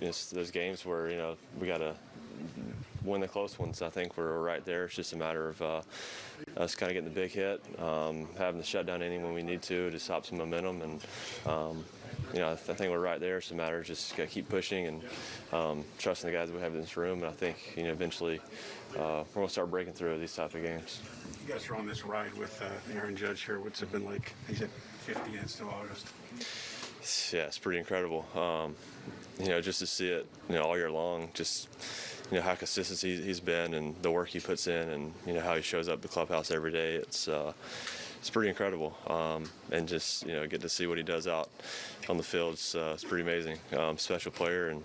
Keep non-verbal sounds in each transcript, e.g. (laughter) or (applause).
it's those games where you know we got to win the close ones. I think we're right there. It's just a matter of uh, us kind of getting the big hit, um, having the shutdown inning when we need to to stop some momentum, and um, you know I, th- I think we're right there. It's a matter of just got to keep pushing and um, trusting the guys we have in this room. And I think you know eventually uh, we're gonna start breaking through these type of games. You guys are on this ride with uh, Aaron Judge here. What's it been like? He's at 50 and still August. Yeah, it's pretty incredible. Um, you know, just to see it, you know, all year long, just you know how consistent he, he's been and the work he puts in, and you know how he shows up at the clubhouse every day. It's uh, it's pretty incredible, um, and just you know get to see what he does out on the field. It's, uh, it's pretty amazing. Um, special player, and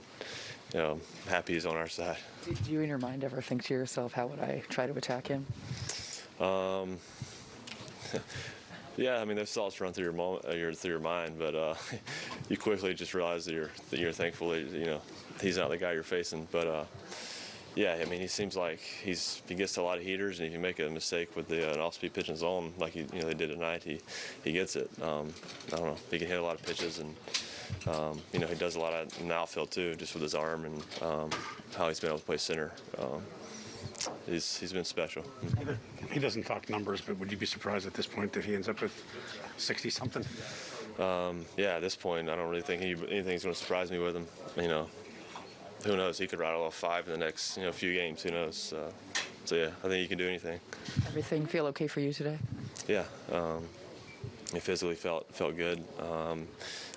you know, happy he's on our side. Do do you in your mind ever think to yourself, how would I try to attack him? Yeah, I mean those thoughts run through your moment, uh, your through your mind, but uh, (laughs) you quickly just realize that you're that you're thankful that you know he's not the guy you're facing. But uh, yeah, I mean he seems like he's he gets a lot of heaters, and if you make a mistake with the uh, an off-speed pitch in zone like you, you know they did tonight, he he gets it. Um, I don't know, he can hit a lot of pitches, and um, you know he does a lot of in the outfield too, just with his arm and um, how he's been able to play center. Um, he's he's been special. He doesn't talk numbers, but would you be surprised at this point if he ends up with 60 something? yeah, at this point, I don't really think any, anything's going to surprise me with him. You know, who knows? He could rattle off five in the next you know few games. Who knows? Uh, so yeah, I think he can do anything. Everything feel okay for you today? Yeah, um, it physically felt felt good. Um,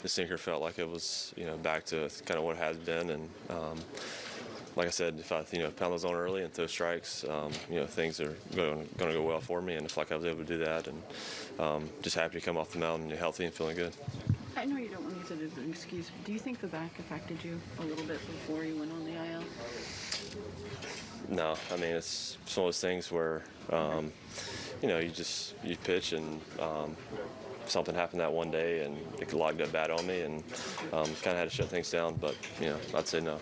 the sinker felt like it was you know back to kind of what it has been, and um, like I said, if I you know pound those on early and throw strikes, um, you know things are going to go well for me, and it's like I was able to do that, and um, just happy to come off the mound and healthy and feeling good. I know you don't want to use it as an excuse, but do you think the back affected you a little bit before you went on the IL? No, I mean it's, it's one of those things where um, you know you just you pitch and um, something happened that one day and it logged up bad on me and um, kind of had to shut things down. But you know I'd say no.